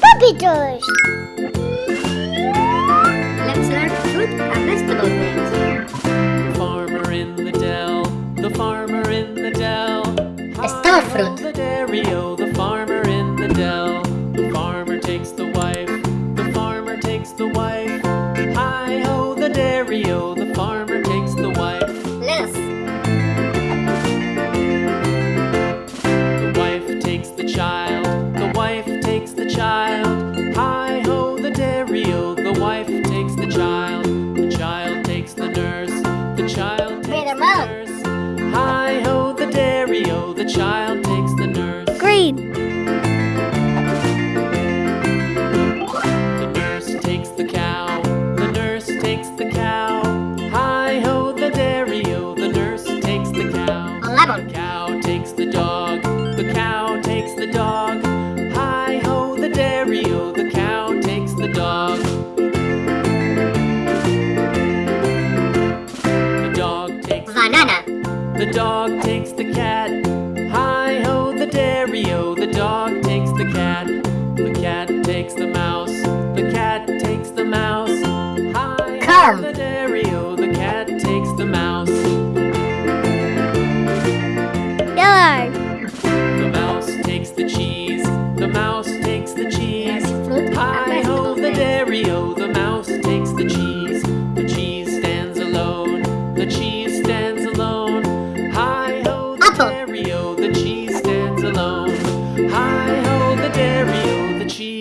Puppy toys. Let's learn fruit and vegetable names. The farmer in the dell, the farmer in the dell. Star fruit. The dairy-o, oh, the farmer in the dell. The farmer takes the wife, the farmer takes the wife. Hi ho, the dairy-o, oh, the child takes the nurse. Green. The nurse takes the cow, the nurse takes the cow. Hi ho, the dairy-o, the nurse takes the cow. Lemon. The cow takes the dog, the cow takes the dog. Hi ho, the dairy-o, the cow takes the dog. The dog takes Banana. the dog takes the cat. Hi ho, the dairy-o, the dog takes the cat. The cat takes the mouse, the cat takes the mouse. Hi ho, Come. the dairy-o, the cat takes the mouse. Yellow. The mouse takes the cheese, the mouse takes the cheese. Hi ho, the dairy-o, the